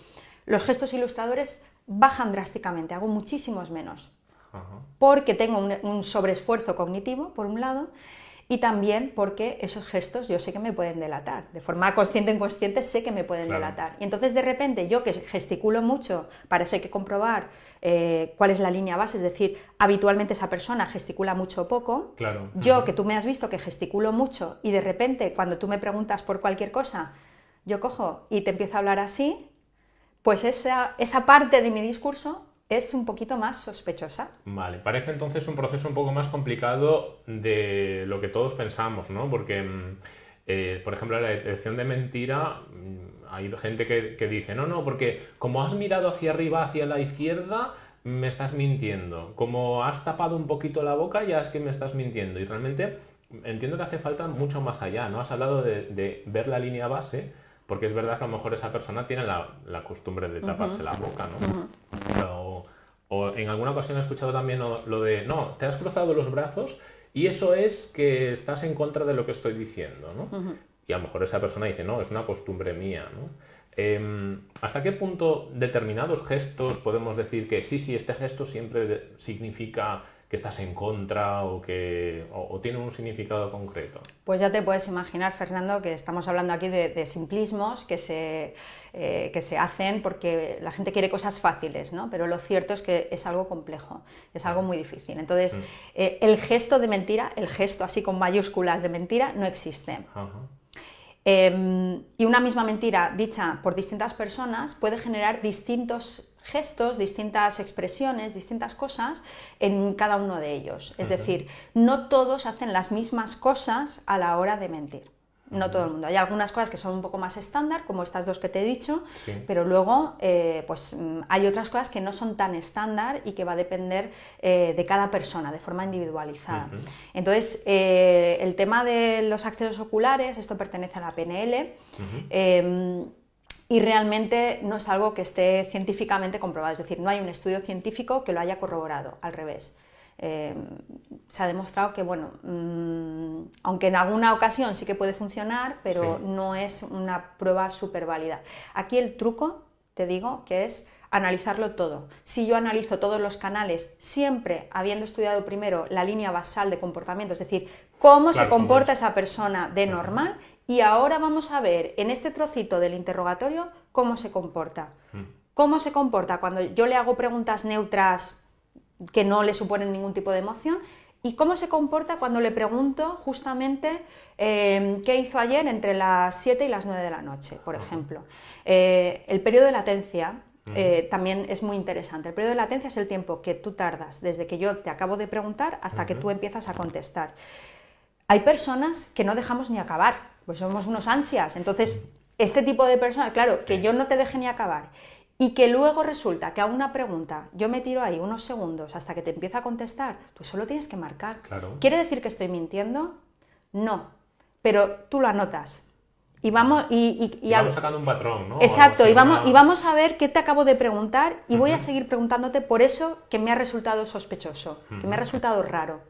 los gestos ilustradores bajan drásticamente, hago muchísimos menos, porque tengo un, un sobreesfuerzo cognitivo, por un lado, y también porque esos gestos yo sé que me pueden delatar. De forma consciente o inconsciente sé que me pueden delatar. Y entonces de repente yo que gesticulo mucho, para eso hay que comprobar eh, cuál es la línea base, es decir, habitualmente esa persona gesticula mucho o poco. Yo que tú me has visto que gesticulo mucho y de repente cuando tú me preguntas por cualquier cosa, yo cojo y te empiezo a hablar así, pues esa, esa parte de mi discurso es un poquito más sospechosa. Vale, parece entonces un proceso un poco más complicado de lo que todos pensamos, ¿no? Porque, mm, eh, por ejemplo, la detección de mentira, mm, hay gente que, dice, no, no, porque como has mirado hacia arriba, hacia la izquierda, me estás mintiendo. Como has tapado un poquito la boca, ya es que me estás mintiendo. Y realmente entiendo que hace falta mucho más allá, ¿no? Has hablado de, ver la línea base, porque es verdad que a lo mejor esa persona tiene la, costumbre de taparse la boca, ¿no? O en alguna ocasión he escuchado también lo, de, no, te has cruzado los brazos y eso es que estás en contra de lo que estoy diciendo, ¿no? Y a lo mejor esa persona dice, no, es una costumbre mía, ¿no? Em, ¿Hasta qué punto determinados gestos podemos decir que sí, sí, este gesto siempre significa que estás en contra o que o, tiene un significado concreto? Pues ya te puedes imaginar, Fernando, que estamos hablando aquí de, simplismos que se, eh, que se hacen porque la gente quiere cosas fáciles, ¿no? pero lo cierto es que es algo complejo, es algo muy difícil. Entonces, mm. eh, el gesto de mentira, el gesto así con mayúsculas de mentira, no existe. Em, y una misma mentira dicha por distintas personas puede generar distintos gestos, distintas expresiones, distintas cosas en cada uno de ellos. Es decir, no todos hacen las mismas cosas a la hora de mentir. No todo el mundo. Hay algunas cosas que son un poco más estándar, como estas dos que te he dicho, pero luego eh, pues, mm, hay otras cosas que no son tan estándar y que va a depender eh, de cada persona, de forma individualizada. Entonces, eh, el tema de los accesos oculares, esto pertenece a la PNL y realmente no es algo que esté científicamente comprobado, es decir, no hay un estudio científico que lo haya corroborado, al revés. Eh, se ha demostrado que, bueno, mm, aunque en alguna ocasión sí que puede funcionar, pero no es una prueba súper válida. Aquí el truco, te digo, que es analizarlo todo. Si yo analizo todos los canales, siempre habiendo estudiado primero la línea basal de comportamiento, es decir, cómo se comporta esa persona de normal, y ahora vamos a ver en este trocito del interrogatorio cómo se comporta. Mm. ¿Cómo se comporta cuando yo le hago preguntas neutras que no le suponen ningún tipo de emoción? ¿Y cómo se comporta cuando le pregunto justamente em, qué hizo ayer entre las 7 y las 9 de la noche, por ejemplo? Eh, el periodo de latencia eh, también es muy interesante. El periodo de latencia es el tiempo que tú tardas desde que yo te acabo de preguntar hasta que tú empiezas a contestar. Hay personas que no dejamos ni acabar pues somos unos ansias. Entonces, este tipo de personas, claro, que yo no te deje ni acabar y que luego resulta que a una pregunta yo me tiro ahí unos segundos hasta que te empieza a contestar, pues solo tienes que marcar. ¿Quiere decir que estoy mintiendo? No, pero tú lo anotas. Y vamos, y, y, vamos sacando un patrón, ¿no? Exacto, y vamos, y vamos a ver qué te acabo de preguntar y voy a seguir preguntándote por eso que me ha resultado sospechoso, que me ha resultado raro.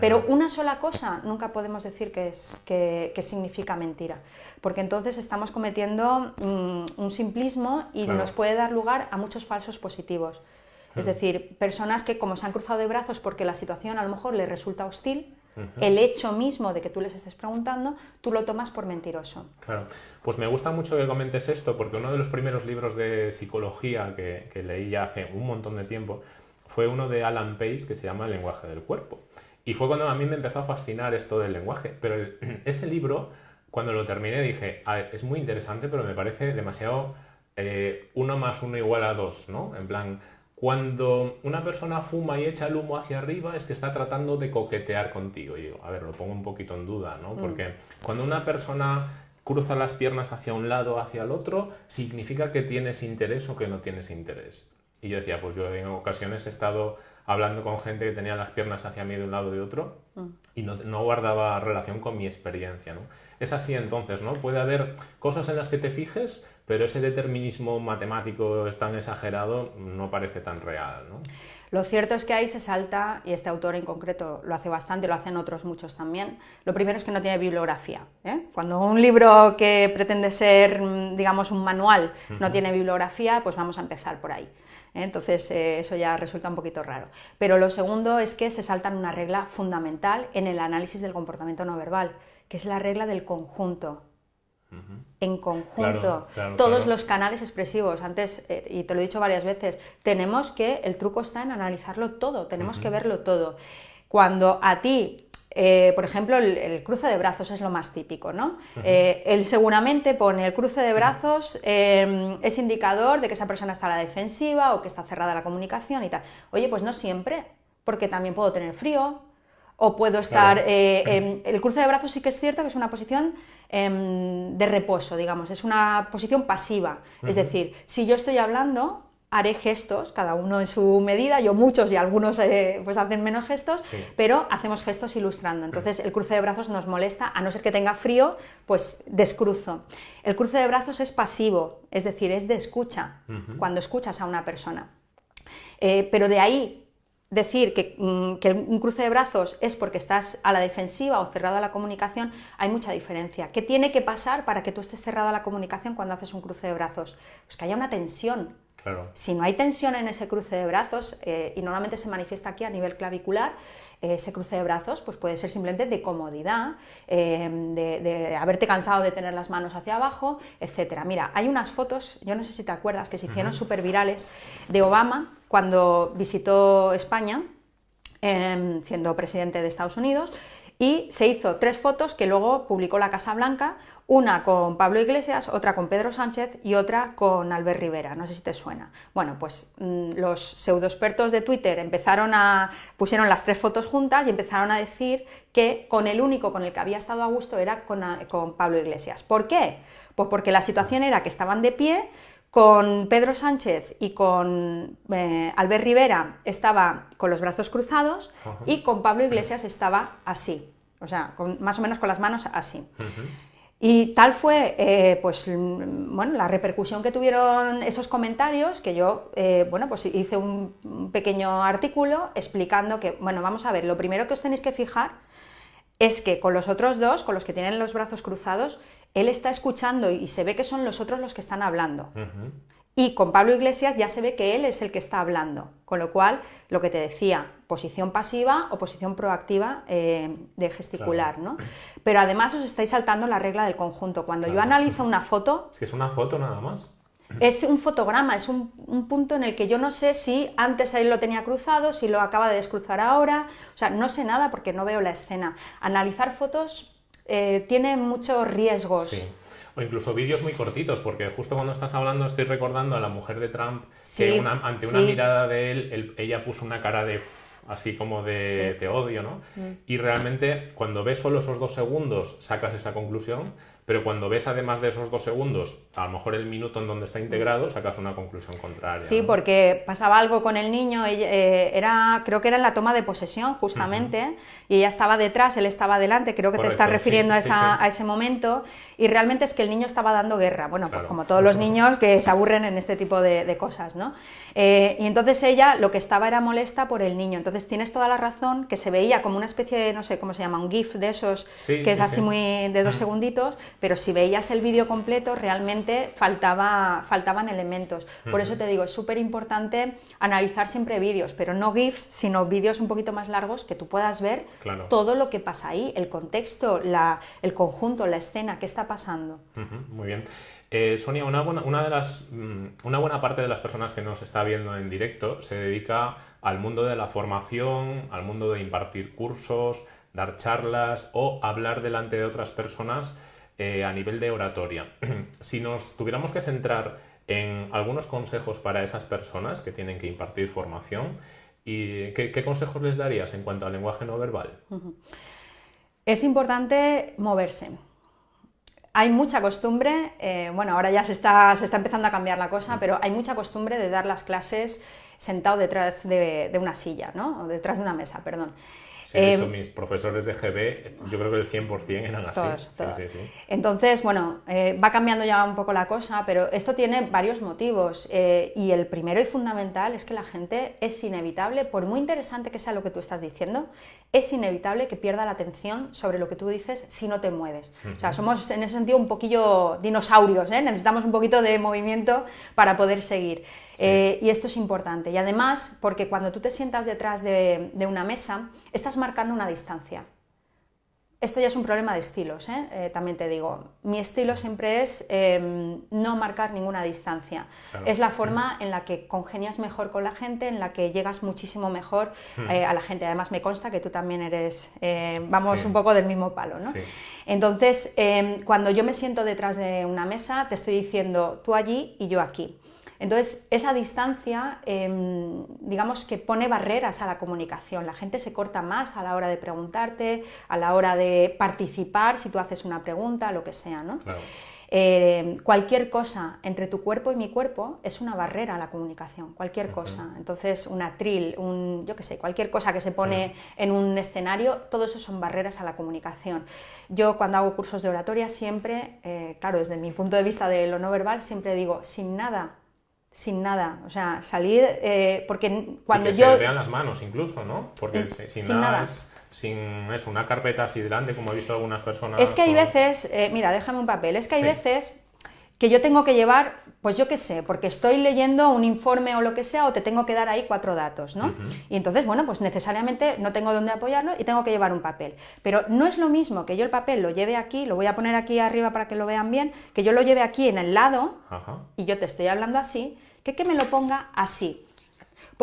Pero una sola cosa nunca podemos decir que, es, que, significa mentira, porque entonces estamos cometiendo mm, un simplismo y nos puede dar lugar a muchos falsos positivos. Es decir, personas que como se han cruzado de brazos porque la situación a lo mejor les resulta hostil, el hecho mismo de que tú les estés preguntando, tú lo tomas por mentiroso. Claro, pues me gusta mucho que comentes esto porque uno de los primeros libros de psicología que, leí ya hace un montón de tiempo fue uno de Alan Pace que se llama El lenguaje del cuerpo. Y fue cuando a mí me empezó a fascinar esto del lenguaje. Pero ese libro, cuando lo terminé, dije, es muy interesante, pero me parece demasiado eh, uno más uno igual a dos, ¿no? En plan, cuando una persona fuma y echa el humo hacia arriba es que está tratando de coquetear contigo. Y digo, a ver, lo pongo un poquito en duda, ¿no? Mm. Porque cuando una persona cruza las piernas hacia un lado o hacia el otro, significa que tienes interés o que no tienes interés. Y yo decía, pues yo en ocasiones he estado hablando con gente que tenía las piernas hacia mí de un lado y de otro mm. y no, no, guardaba relación con mi experiencia, ¿no? Es así entonces, ¿no? Puede haber cosas en las que te fijes, pero ese determinismo matemático tan exagerado no parece tan real. ¿no? Lo cierto es que ahí se salta, y este autor en concreto lo hace bastante, lo hacen otros muchos también, lo primero es que no tiene bibliografía. ¿eh? Cuando un libro que pretende ser, mm, digamos, un manual no tiene bibliografía, pues vamos a empezar por ahí. Entonces eh, eso ya resulta un poquito raro. Pero lo segundo es que se saltan una regla fundamental en el análisis del comportamiento no verbal, que es la regla del conjunto en conjunto, todos los canales expresivos. Antes, eh, y te lo he dicho varias veces, tenemos que, el truco está en analizarlo todo, tenemos que verlo todo. Cuando a ti, eh, por ejemplo, el, cruce de brazos es lo más típico, ¿no? Eh, él seguramente pone el cruce de brazos, em, es indicador de que esa persona está a la defensiva o que está cerrada la comunicación y tal. Oye, pues no siempre, porque también puedo tener frío, o puedo estar... el cruce de brazos sí que es cierto que es una posición Em, de reposo, digamos, es una posición pasiva. Es decir, si yo estoy hablando, haré gestos, cada uno en su medida, yo muchos y algunos eh, pues hacen menos gestos, pero hacemos gestos ilustrando. Entonces el cruce de brazos nos molesta, a no ser que tenga frío, pues descruzo. El cruce de brazos es pasivo, es decir, es de escucha, cuando escuchas a una persona. Eh, pero de ahí decir mm, que, un cruce de brazos es porque estás a la defensiva o cerrado a la comunicación, hay mucha diferencia. ¿Qué tiene que pasar para que tú estés cerrado a la comunicación cuando haces un cruce de brazos? Pues que haya una tensión. Si no hay tensión en ese cruce de brazos, eh, y normalmente se manifiesta aquí a nivel clavicular, eh, ese cruce de brazos pues puede ser simplemente de comodidad, eh, de, de, haberte cansado de tener las manos hacia abajo, etc. Mira, hay unas fotos, yo no sé si te acuerdas, que se hicieron súper virales, de Obama cuando visitó España, em, siendo presidente de Estados Unidos, y se hizo tres fotos que luego publicó la Casa Blanca, una con Pablo Iglesias, otra con Pedro Sánchez y otra con Albert Rivera, no sé si te suena. Bueno, pues mm, los pseudoexpertos de Twitter empezaron a pusieron las tres fotos juntas y empezaron a decir que con el único con el que había estado a gusto era con, con Pablo Iglesias. ¿Por qué? Pues porque la situación era que estaban de pie, con Pedro Sánchez y con eh, Albert Rivera estaba con los brazos cruzados y con Pablo Iglesias estaba así, o sea, más o menos con las manos así. Y tal fue eh, pues, bueno, la repercusión que tuvieron esos comentarios que yo eh, bueno, pues hice un pequeño artículo explicando que, bueno, vamos a ver, lo primero que os tenéis que fijar es que con los otros dos, con los que tienen los brazos cruzados, él está escuchando y se ve que son los otros los que están hablando. Y con Pablo Iglesias ya se ve que él es el que está hablando, con lo cual, lo que te decía, posición pasiva o posición proactiva eh, de gesticular, ¿no? Pero además os estáis saltando la regla del conjunto. Cuando yo analizo una foto... Es que es una foto nada más. Es un fotograma, es un, punto en el que yo no sé si antes él lo tenía cruzado, si lo acaba de descruzar ahora, o sea, no sé nada porque no veo la escena. Analizar fotos eh, tiene muchos riesgos. Sí. O incluso vídeos muy cortitos, porque justo cuando estás hablando estoy recordando a la mujer de Trump que ante una mirada de él, ella puso una cara de así como de, odio, ¿no? Mm. Y realmente cuando ves solo esos dos segundos sacas esa conclusión, pero cuando ves además de esos dos segundos, a lo mejor el minuto en donde está integrado, sacas una conclusión contraria. Sí, porque pasaba algo con el niño, eh, era, creo que era en la toma de posesión justamente, y ella estaba detrás, él estaba delante, creo que te estás refiriendo a, esa, a, ese momento, y realmente es que el niño estaba dando guerra, bueno, pues como todos los niños que se aburren en este tipo de, cosas, ¿no? Eh, y entonces ella lo que estaba era molesta por el niño, entonces tienes toda la razón, que se veía como una especie de, no sé cómo se llama, un GIF de esos, que es así muy de dos segunditos, pero si veías el vídeo completo, realmente faltaba, faltaban elementos. Por eso te digo, es súper importante analizar siempre vídeos, pero no GIFs, sino vídeos un poquito más largos que tú puedas ver todo lo que pasa ahí, el contexto, la, el conjunto, la escena, qué está pasando. muy bien. Eh, Sonia, una buena, una, de las, mm, una buena parte de las personas que nos está viendo en directo se dedica al mundo de la formación, al mundo de impartir cursos, dar charlas o hablar delante de otras personas eh, a nivel de oratoria. si nos tuviéramos que centrar en algunos consejos para esas personas que tienen que impartir formación, ¿y qué, consejos les darías en cuanto al lenguaje no verbal? Es importante moverse. Hay mucha costumbre, eh, bueno, ahora ya se está, empezando a cambiar la cosa, pero hay mucha costumbre de dar las clases sentado detrás de, de una silla, ¿no? O detrás de una mesa, perdón. Sí, de hecho, em, mis profesores de GB, yo creo que el 100% eran así. Entonces, bueno, eh, va cambiando ya un poco la cosa, pero esto tiene varios motivos. Eh, y el primero y fundamental es que la gente es inevitable, por muy interesante que sea lo que tú estás diciendo, es inevitable que pierda la atención sobre lo que tú dices si no te mueves. O sea, somos en ese sentido un poquillo dinosaurios, ¿eh? necesitamos un poquito de movimiento para poder seguir. Y esto es importante. Y además, porque cuando tú te sientas detrás de, de una mesa, estás marcando una distancia. Esto ya es un problema de estilos, ¿eh? Eh, también te digo. Mi estilo siempre es em, no marcar ninguna distancia. Es la forma en la que congenias mejor con la gente, en la que llegas muchísimo mejor eh, a la gente. Además me consta que tú también eres, vamos un poco del mismo palo. ¿no? Entonces, em, cuando yo me siento detrás de una mesa, te estoy diciendo tú allí y yo aquí. Entonces, esa distancia, em, digamos que pone barreras a la comunicación. La gente se corta más a la hora de preguntarte, a la hora de participar, si tú haces una pregunta, lo que sea, ¿no? Em, cualquier cosa entre tu cuerpo y mi cuerpo es una barrera a la comunicación, cualquier cosa. Entonces, un atril, un, yo qué sé, cualquier cosa que se pone en un escenario, todo eso son barreras a la comunicación. Yo cuando hago cursos de oratoria siempre, eh, claro, desde mi punto de vista de lo no verbal, siempre digo, sin nada sin nada, o sea, salir, eh, porque cuando y que yo... Se vean las manos incluso, ¿no? Porque sin, nada, sin eso, una carpeta así delante, como he visto algunas personas... Es que hay veces, eh, mira, déjame un papel, es que hay veces que yo tengo que llevar, pues yo qué sé, porque estoy leyendo un informe o lo que sea, o te tengo que dar ahí cuatro datos, ¿no? Y entonces, bueno, pues necesariamente no tengo dónde apoyarlo y tengo que llevar un papel. Pero no es lo mismo que yo el papel lo lleve aquí, lo voy a poner aquí arriba para que lo vean bien, que yo lo lleve aquí en el lado y yo te estoy hablando así, que que me lo ponga así.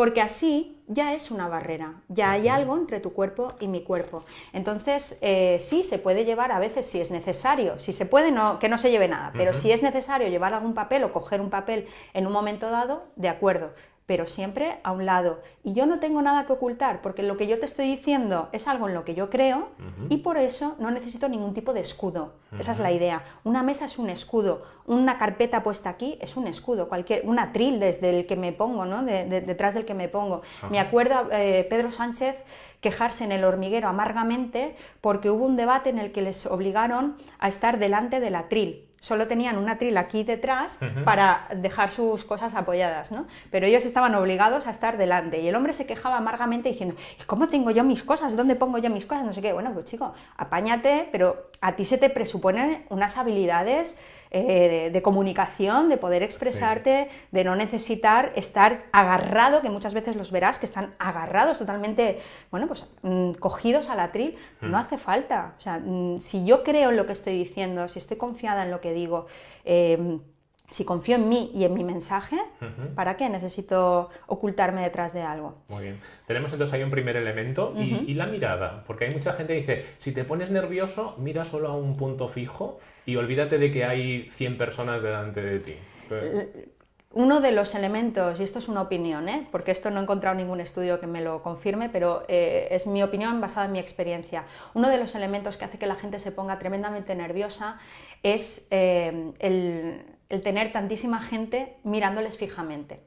Porque así ya es una barrera, ya hay algo entre tu cuerpo y mi cuerpo. Entonces, eh, sí, se puede llevar a veces si es necesario, si se puede, no, que no se lleve nada, pero si es necesario llevar algún papel o coger un papel en un momento dado, de acuerdo, pero siempre a un lado. Y yo no tengo nada que ocultar, porque lo que yo te estoy diciendo es algo en lo que yo creo y por eso no necesito ningún tipo de escudo. Esa es la idea. Una mesa es un escudo, una carpeta puesta aquí es un escudo, cualquier, un atril desde el que me pongo, ¿no? detrás del que me pongo. Me acuerdo eh, Pedro Sánchez quejarse en el hormiguero amargamente porque hubo un debate en el que les obligaron a estar delante del atril solo tenían una tril aquí detrás para dejar sus cosas apoyadas, ¿no? Pero ellos estaban obligados a estar delante y el hombre se quejaba amargamente diciendo, ¿y cómo tengo yo mis cosas? ¿Dónde pongo yo mis cosas? No sé qué. Bueno, pues chico, apáñate, pero a ti se te presuponen unas habilidades eh, de, comunicación, de poder expresarte, de no necesitar estar agarrado, que muchas veces los verás que están agarrados totalmente, bueno, pues mm, cogidos al atril, no hmm. hace falta. O sea, mm, si yo creo en lo que estoy diciendo, si estoy confiada en lo que digo, em, si confío en mí y en mi mensaje, ¿para qué necesito ocultarme detrás de algo? Muy bien. Tenemos entonces ahí un primer elemento y, la mirada, porque hay mucha gente que dice, si te pones nervioso, mira solo a un punto fijo y olvídate de que hay 100 personas delante de ti. uno de los elementos, y esto es una opinión, ¿eh? porque esto no he encontrado ningún estudio que me lo confirme, pero eh, es mi opinión basada en mi experiencia, uno de los elementos que hace que la gente se ponga tremendamente nerviosa es eh, el tener tantísima gente mirándoles fijamente.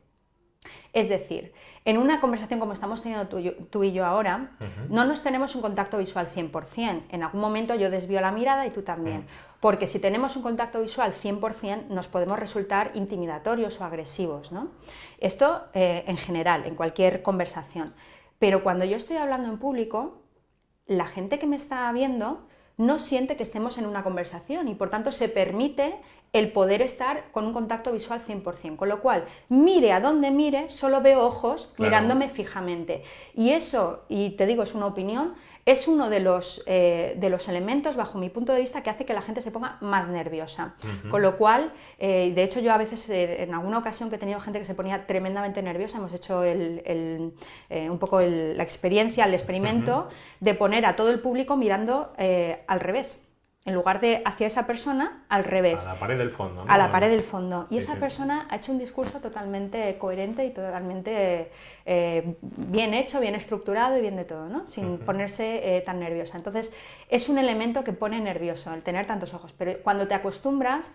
Es decir, en una conversación como estamos teniendo tú, y yo ahora, no nos tenemos un contacto visual 100%. En algún momento yo desvío la mirada y tú también. Mm. Porque si tenemos un contacto visual 100%, nos podemos resultar intimidatorios o agresivos. ¿no? Esto eh, en general, en cualquier conversación. Pero cuando yo estoy hablando en público, la gente que me está viendo no siente que estemos en una conversación y por tanto se permite el poder estar con un contacto visual 100%, con lo cual, mire a donde mire, solo veo ojos mirándome fijamente. Y eso, y te digo, es una opinión, es uno de los, eh, de los elementos, bajo mi punto de vista, que hace que la gente se ponga más nerviosa. Con lo cual, eh, de hecho, yo a veces, eh, en alguna ocasión que he tenido gente que se ponía tremendamente nerviosa, hemos hecho un poco la experiencia, el experimento, de poner a todo el público mirando al revés en lugar de hacia esa persona, al revés. A la pared del fondo. A la pared del fondo. Y esa persona ha hecho un discurso totalmente coherente y totalmente eh, bien hecho, bien estructurado y bien de todo, ¿no? sin ponerse eh, tan nerviosa. Entonces, es un elemento que pone nervioso el tener tantos ojos. Pero cuando te acostumbras,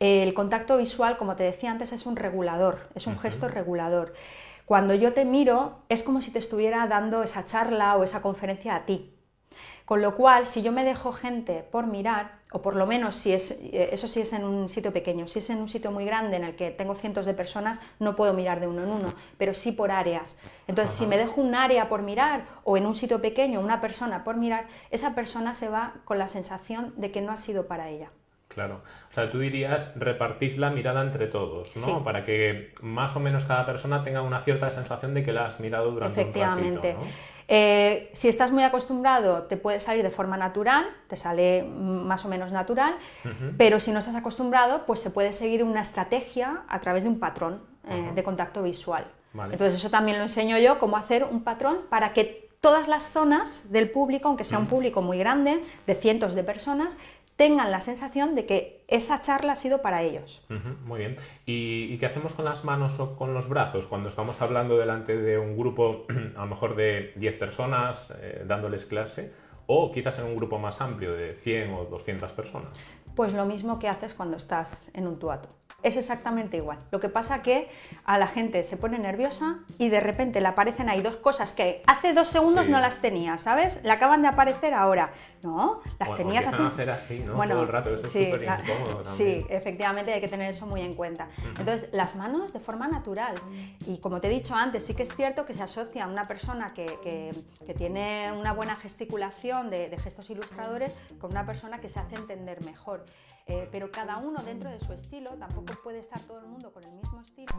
el contacto visual, como te decía antes, es un regulador, es un gesto regulador. Cuando yo te miro, es como si te estuviera dando esa charla o esa conferencia a ti. Con lo cual, si yo me dejo gente por mirar, o por lo menos si es, eh, eso sí es en un sitio pequeño, si es en un sitio muy grande en el que tengo cientos de personas, no puedo mirar de uno en uno, pero sí por áreas. Entonces, si me dejo un área por mirar o en un sitio pequeño una persona por mirar, esa persona se va con la sensación de que no ha sido para ella. Claro. O sea, tú dirías repartid la mirada entre todos, ¿no? Para que más o menos cada persona tenga una cierta sensación de que la has mirado durante un ratito, ¿no? Eh, si estás muy acostumbrado, te puede salir de forma natural, te sale más o menos natural, pero si no estás acostumbrado, pues se puede seguir una estrategia a través de un patrón eh, de contacto visual. Entonces eso también lo enseño yo, cómo hacer un patrón para que todas las zonas del público, aunque sea un público muy grande, de cientos de personas, tengan la sensación de que esa charla ha sido para ellos. muy bien. ¿Y, qué hacemos con las manos o con los brazos cuando estamos hablando delante de un grupo a lo mejor de 10 personas eh, dándoles clase o quizás en un grupo más amplio de 100 o 200 personas? Pues lo mismo que haces cuando estás en un tuato es exactamente igual. Lo que pasa que a la gente se pone nerviosa y de repente le aparecen ahí dos cosas que hace dos segundos no las tenía, ¿sabes? Le acaban de aparecer ahora. No, las tenías hace... hacer así, ¿no? Todo el rato, eso sí, es súper incómodo Sí, efectivamente hay que tener eso muy en cuenta. Entonces, las manos de forma natural. Y como te he dicho antes, sí que es cierto que se asocia a una persona que, que, tiene una buena gesticulación de, de, gestos ilustradores con una persona que se hace entender mejor. Eh, pero cada uno dentro de su estilo tampoco puede estar todo el mundo con el mismo estilo.